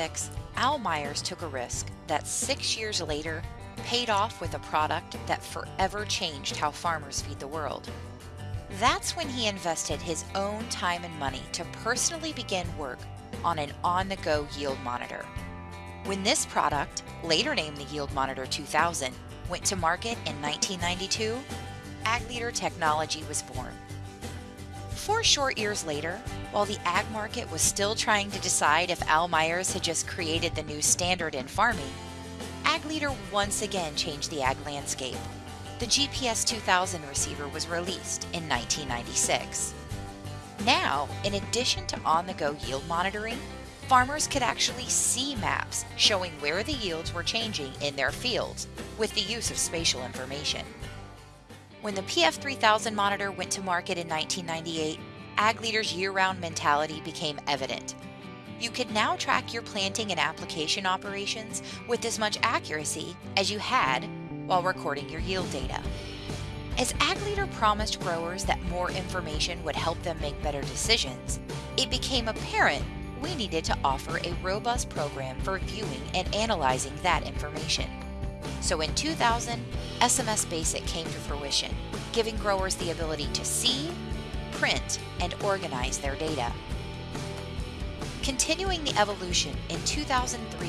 2006, Al Myers took a risk that six years later paid off with a product that forever changed how farmers feed the world. That's when he invested his own time and money to personally begin work on an on-the-go yield monitor. When this product, later named the Yield Monitor 2000, went to market in 1992, AgLeader technology was born. Four short years later, while the ag market was still trying to decide if Al Myers had just created the new standard in farming, Ag Leader once again changed the ag landscape. The GPS 2000 receiver was released in 1996. Now, in addition to on-the-go yield monitoring, farmers could actually see maps showing where the yields were changing in their fields with the use of spatial information. When the PF3000 monitor went to market in 1998, AgLeader's year-round mentality became evident. You could now track your planting and application operations with as much accuracy as you had while recording your yield data. As AgLeader promised growers that more information would help them make better decisions, it became apparent we needed to offer a robust program for viewing and analyzing that information. So in 2000, SMS Basic came to fruition, giving growers the ability to see, print, and organize their data. Continuing the evolution, in 2003,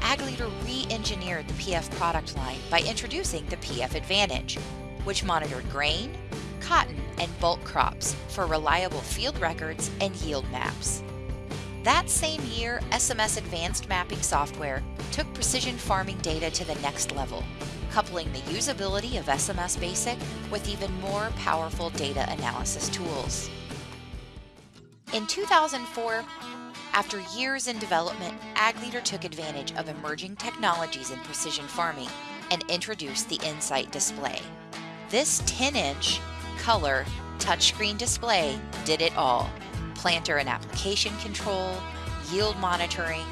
AgLeader re-engineered the PF product line by introducing the PF Advantage, which monitored grain, cotton, and bulk crops for reliable field records and yield maps. That same year, SMS Advanced Mapping software took precision farming data to the next level, coupling the usability of SMS Basic with even more powerful data analysis tools. In 2004, after years in development, AgLeader took advantage of emerging technologies in precision farming and introduced the Insight display. This 10-inch, color, touchscreen display did it all planter and application control, yield monitoring,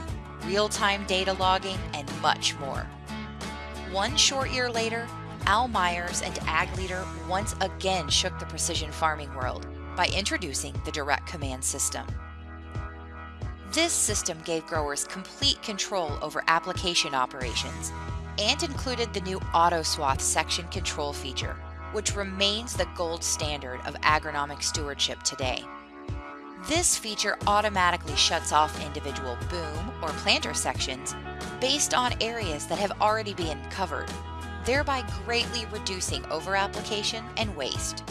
real-time data logging, and much more. One short year later, Al Myers and AgLeader once again shook the precision farming world by introducing the Direct Command System. This system gave growers complete control over application operations and included the new Auto Swath section control feature, which remains the gold standard of agronomic stewardship today. This feature automatically shuts off individual boom or planter sections based on areas that have already been covered, thereby greatly reducing overapplication and waste.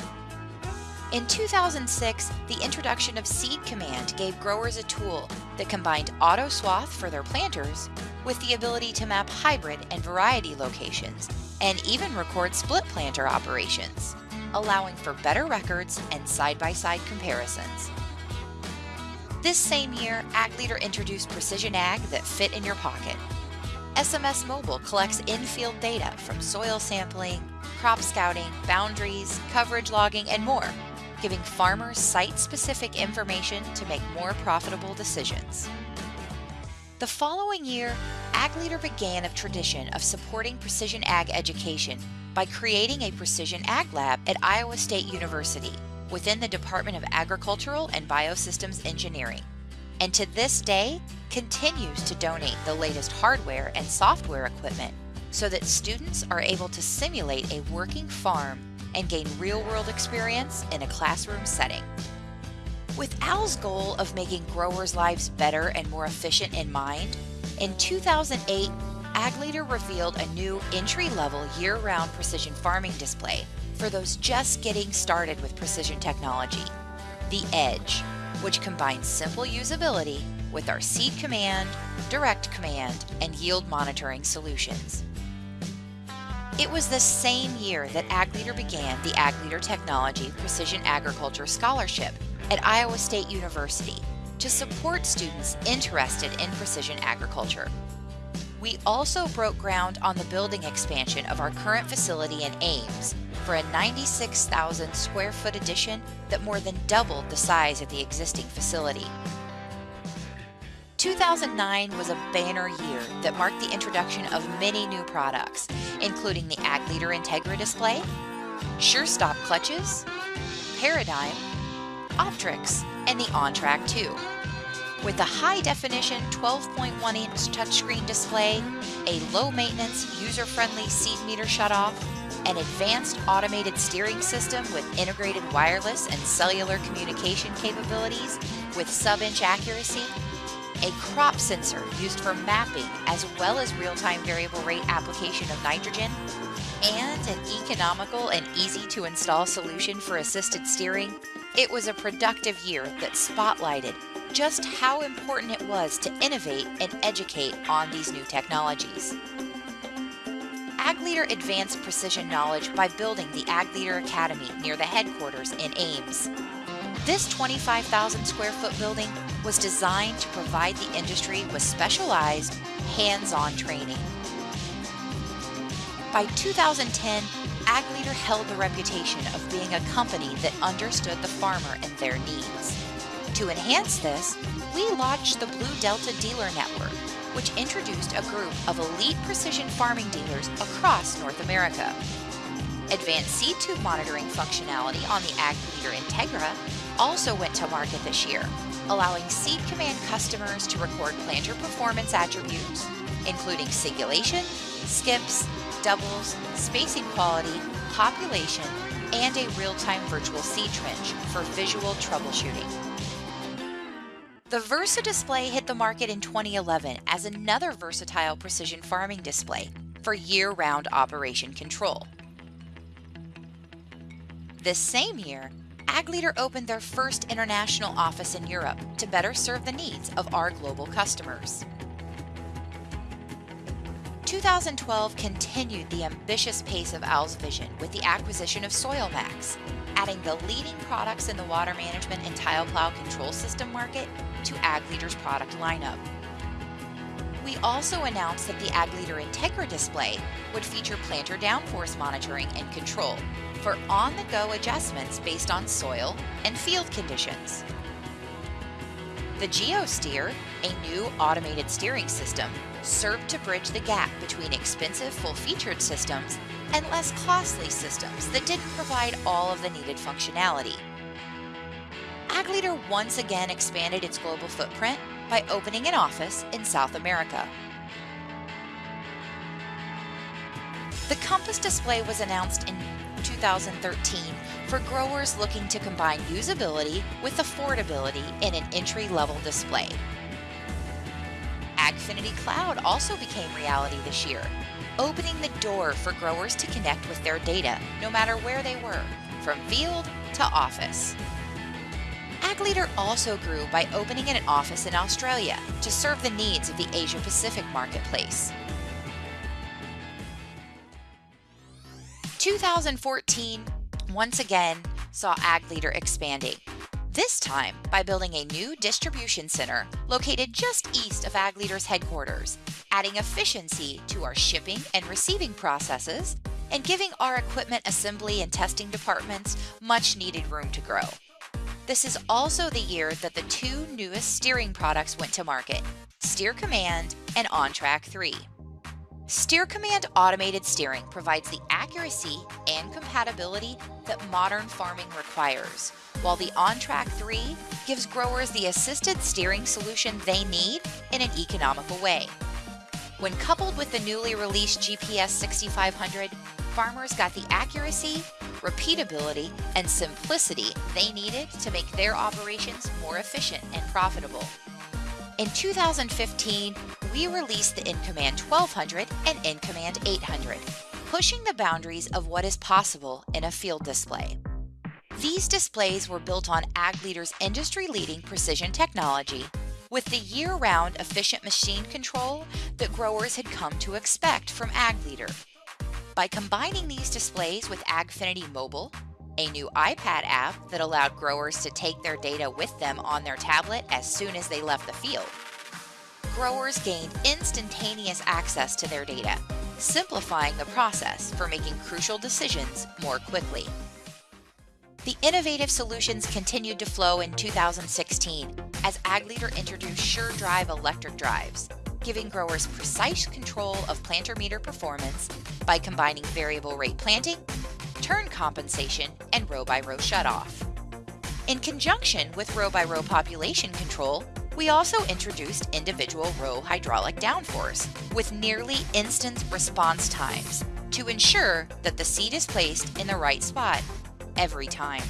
In 2006, the introduction of Seed Command gave growers a tool that combined auto swath for their planters with the ability to map hybrid and variety locations and even record split planter operations, allowing for better records and side-by-side -side comparisons. This same year, AgLeader introduced Precision Ag that fit in your pocket. SMS Mobile collects in-field data from soil sampling, crop scouting, boundaries, coverage logging, and more, giving farmers site-specific information to make more profitable decisions. The following year, AgLeader began a tradition of supporting precision ag education by creating a Precision Ag Lab at Iowa State University within the Department of Agricultural and Biosystems Engineering, and to this day continues to donate the latest hardware and software equipment so that students are able to simulate a working farm and gain real-world experience in a classroom setting. With Al's goal of making growers' lives better and more efficient in mind, in 2008, AgLeader revealed a new entry-level year-round precision farming display for those just getting started with precision technology, the Edge, which combines simple usability with our Seed Command, Direct Command, and Yield Monitoring solutions. It was the same year that AgLeader began the AgLeader Technology Precision Agriculture Scholarship at Iowa State University to support students interested in precision agriculture. We also broke ground on the building expansion of our current facility in Ames for a 96,000 square foot addition that more than doubled the size of the existing facility. 2009 was a banner year that marked the introduction of many new products, including the AgLeader Integra display, SureStop clutches, Paradigm, OptRx, and the OnTrack 2. With a high-definition 12.1-inch touchscreen display, a low-maintenance, user-friendly seed meter shutoff, an advanced automated steering system with integrated wireless and cellular communication capabilities with sub-inch accuracy, a crop sensor used for mapping as well as real-time variable rate application of nitrogen, and an economical and easy to install solution for assisted steering, it was a productive year that spotlighted just how important it was to innovate and educate on these new technologies. AgLeader advanced precision knowledge by building the AgLeader Academy near the headquarters in Ames. This 25,000 square foot building was designed to provide the industry with specialized, hands-on training. By 2010, AgLeader held the reputation of being a company that understood the farmer and their needs. To enhance this, we launched the Blue Delta Dealer Network, which introduced a group of elite precision farming dealers across North America. Advanced seed tube monitoring functionality on the Ag Leader Integra also went to market this year, allowing Seed Command customers to record planter performance attributes, including singulation, skips, doubles, spacing quality, population, and a real-time virtual seed trench for visual troubleshooting. The Versa display hit the market in 2011 as another versatile precision farming display for year-round operation control. This same year, AgLeader opened their first international office in Europe to better serve the needs of our global customers. 2012 continued the ambitious pace of Al's vision with the acquisition of SoilMax, adding the leading products in the water management and tile plow control system market to AgLeader's product lineup. We also announced that the AgLeader Integra display would feature planter downforce monitoring and control for on-the-go adjustments based on soil and field conditions. The GeoSteer, a new automated steering system, served to bridge the gap between expensive full-featured systems and less costly systems that didn't provide all of the needed functionality. AgLeader once again expanded its global footprint by opening an office in South America. The Compass display was announced in 2013 for growers looking to combine usability with affordability in an entry-level display. AgFiniti Cloud also became reality this year, opening the door for growers to connect with their data no matter where they were, from field to office. AgLeader also grew by opening an office in Australia to serve the needs of the Asia Pacific marketplace. 2014 once again saw AgLeader expanding, this time by building a new distribution center located just east of AgLeader's headquarters, adding efficiency to our shipping and receiving processes and giving our equipment assembly and testing departments much needed room to grow. This is also the year that the two newest steering products went to market, Steer Command and OnTrack 3. Steer Command automated steering provides the accuracy and compatibility that modern farming requires, while the OnTrack 3 gives growers the assisted steering solution they need in an economical way. When coupled with the newly released GPS 6500, farmers got the accuracy, repeatability, and simplicity they needed to make their operations more efficient and profitable. In 2015, we released the InCommand 1200 and InCommand 800, pushing the boundaries of what is possible in a field display. These displays were built on AgLeader's industry-leading precision technology with the year-round efficient machine control that growers had come to expect from AgLeader. By combining these displays with AgFiniti Mobile, a new iPad app that allowed growers to take their data with them on their tablet as soon as they left the field. Growers gained instantaneous access to their data, simplifying the process for making crucial decisions more quickly. The innovative solutions continued to flow in 2016 as AgLeader introduced SureDrive electric drives, giving growers precise control of planter meter performance by combining variable rate planting turn compensation, and row-by-row shutoff. In conjunction with row-by-row population control, We also introduced individual row hydraulic downforce with nearly instant response times to ensure that the seat is placed in the right spot every time.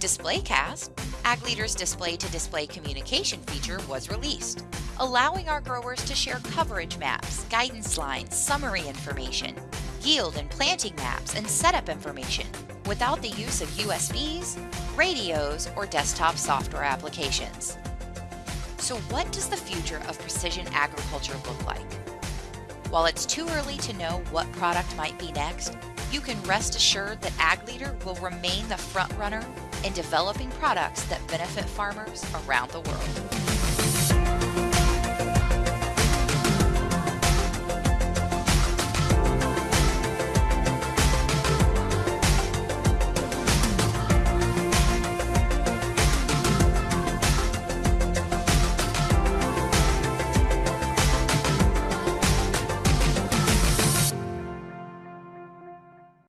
DisplayCast, Ag Leader's display-to-display -display communication feature was released, allowing our growers to share coverage maps, guidance lines, summary information, yield and planting maps, and setup information without the use of USBs, radios, or desktop software applications. So what does the future of precision agriculture look like? While it's too early to know what product might be next, you can rest assured that AgLeader will remain the front runner in developing products that benefit farmers around the world.